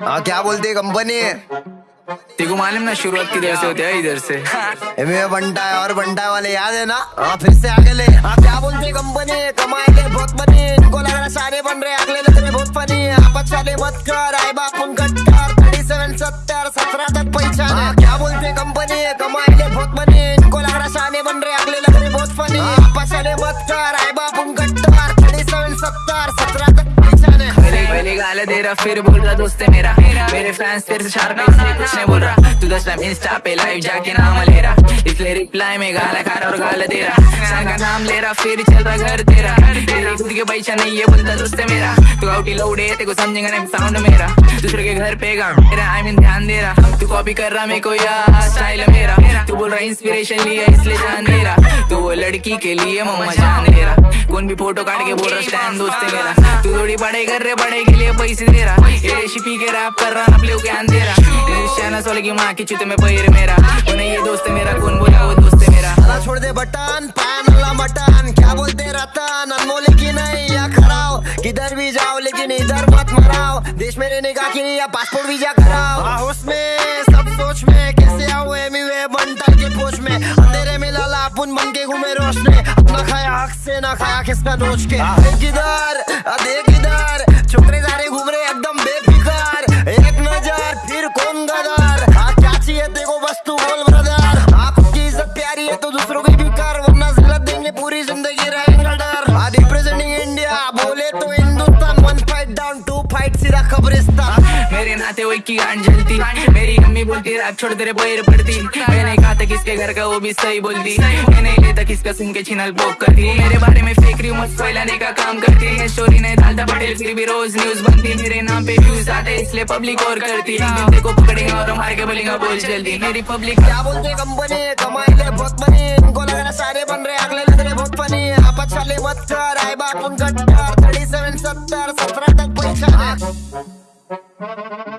हाँ क्या बोलती है कंपनी? तेको मालूम ना शुरुआत किधर से होती है इधर से। में बंटा है और बंटा वाले याद है ना? हाँ फिर से आगे ले। हाँ क्या बोलते हैं कंपनी? कमाए ले बहुत बनी। इनको लग रहा सारे बन रहे अगले लग रहे बहुत फनी आपस वाले मत कर आए बाप उन कट्टर थर्टी सेवन सत्तर सत्रह तक पहचान हाँ क्या बोलते हैं कंपनी? कमाए ले बहुत बनी। इनको लग रहा सारे बन रहे अगले लग रहे बहुत फनी आपस वाले मत कर आए बाप उन कट्टर पहले दे रहा फिर बोल रहा दोस्त है मेरा। मेरे फैंस तेरे से शार्प है इसलिए कुछ नहीं बोल रहा। तू दस टाइम इंस्टा पे लाइव जाके नाम ले रहा इसलिए रिप्लाई में गाला खा रहा और गाल दे रहा। का नाम ले रहा, फिर चल रहा घर तेरा। तेरी खुद के पैसा नहीं ये बोलता दोस्त है मेरा। तू आउटी लौड़े तेरे को समझेगा नहीं साउंड मेरा। दूसरे के घर पे गा मेरा आई मीन ध्यान दे रहा। तू कॉपी कर रहा मेरे को यार स्टाइल है बोल रहा इंस्पिरेशन लिया इसलिए जान दे रहा। तू वो लड़की के लिए मम्मा जान दे रहा। कौन भी फ़ोटो काट के बोल रहा स्टैंड दोस्त है मेरा। तू थोड़ी पढ़ाई कर रहे पढ़ाई के लिए पैसे दे रहा। ये रेसिपी के रैप कर रहा, अपने ज्ञान दे रहा। शाना सोल की माँ की चित में पैर मेरा। वो नहीं ये दोस्त मेरा, कौन बोला वो दोस्त मेरा? अला छोड़ दे बटन, पैन अल्लाह मटन। क्या बोलते रतन, अनमोल की नहीं? या खराओ किधर भी जाओ, लेकिन इधर मत मराओ। देश में रहने का या पासपोर्ट वीज़ा कराओ। में अपन बन के घूमे रोशने। अपना खाया हक से ना खाया किसका नोच के? किधर देख इधर छोकरे सारे घूम रहे एकदम बेफिकार। एक नज़र फिर कौन गदार? हाँ क्या चाहिए देखो बस तू बोल ब्रदर। आपकी इज़्ज़त प्यारी है तो दूसरों की भी कर वरना जिलत देंगे पूरी ज़िंदगी रहेंगे डर। हाँ डाउन टू फाइट सीधा कब्रिस्तान मेरे नाते हुए की गांड जलती मेरी अम्मी बोलती रैप छोड़ तेरे पैर पड़ती। मैंने कहा था किसके घर का वो भी सही बोलती। मैं नहीं लेता किसका सुन के छिनल पोक करती। मेरे बारे में फेक रही मत फैलाने का काम करती। है स्टोरी नहीं डालता पटेल फिर भी रोज न्यूज़ बनती। मेरे नाम पे व्यूज़ आते इसलिए पब्लिक और करती। को पकड़ेंगे और मार के बोलेंगे बोल जल्दी। मेरी पब्लिक क्या बोलते कंपनी कमाई ले बहुत बनी। इनको लग रहा सारे बन रहे अगले लग रहे बहुत फनी आपस वाले मत कर आए बाप उन कट्टर थर्टी सेवन सत्तर सत्रह तक पहचान